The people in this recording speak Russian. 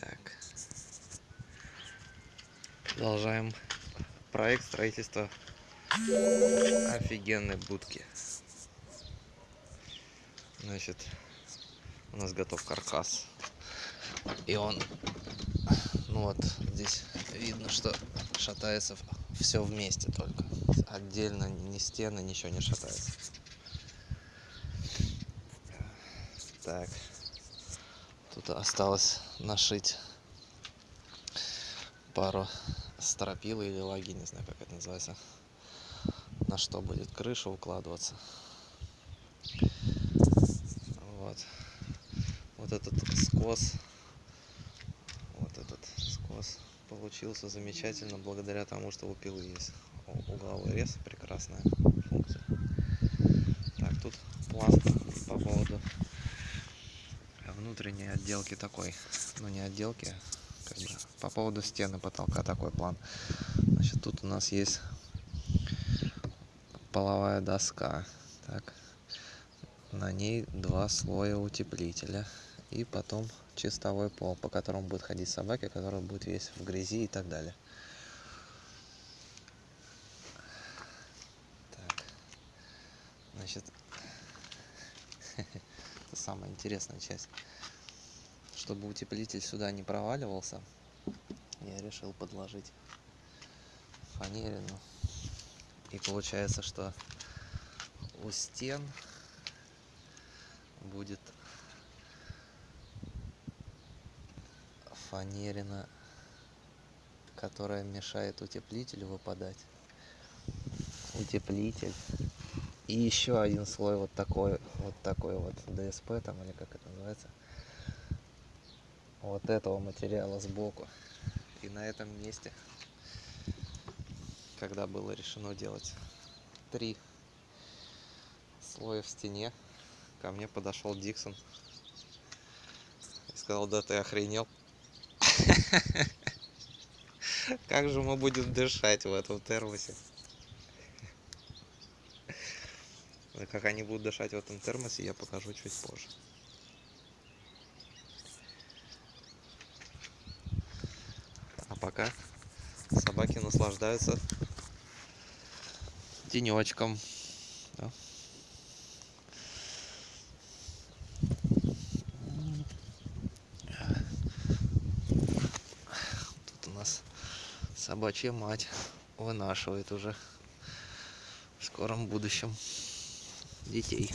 Так. Продолжаем проект строительства офигенной будки. Значит, у нас готов каркас. И он, ну вот, здесь видно, что шатается все вместе только. Отдельно ни стены, ничего не шатается. Так. Тут осталось нашить пару стропил или лаги, не знаю, как это называется. На что будет крыша укладываться. Вот. Вот этот скос. Вот этот скос получился замечательно благодаря тому, что у пилы есть угловой рез. Прекрасная функция. Так, тут план по поводу отделки такой. Ну, не отделки, как бы, по поводу стены потолка такой план. Значит, тут у нас есть половая доска. Так. На ней два слоя утеплителя. И потом чистовой пол, по которому будет ходить собаки, который будет весь в грязи и так далее. Так. Значит, это самая интересная часть. Чтобы утеплитель сюда не проваливался, я решил подложить фанерину. И получается, что у стен будет фанерина, которая мешает утеплителю выпадать. Утеплитель. И еще один слой вот такой, вот такой вот ДСП там, или как это называется. Вот этого материала сбоку. И на этом месте, когда было решено делать три слоя в стене, ко мне подошел Диксон и сказал, да ты охренел. Как же мы будем дышать в этом термосе? Как они будут дышать в этом термосе, я покажу чуть позже. Пока собаки наслаждаются тенечком. Тут у нас собачья мать вынашивает уже в скором будущем детей.